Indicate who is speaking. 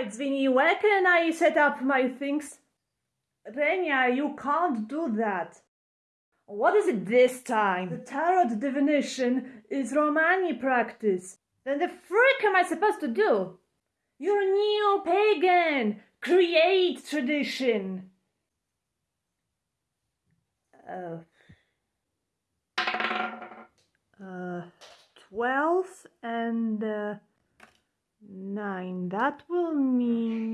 Speaker 1: Right, Zwinny, where can I set up my things? Renia, you can't do that. What is it this time? The tarot divination is Romani practice. Then the frick am I supposed to do? You're a neo-pagan! Create tradition! Uh, uh, 12 and uh, 9. That will mean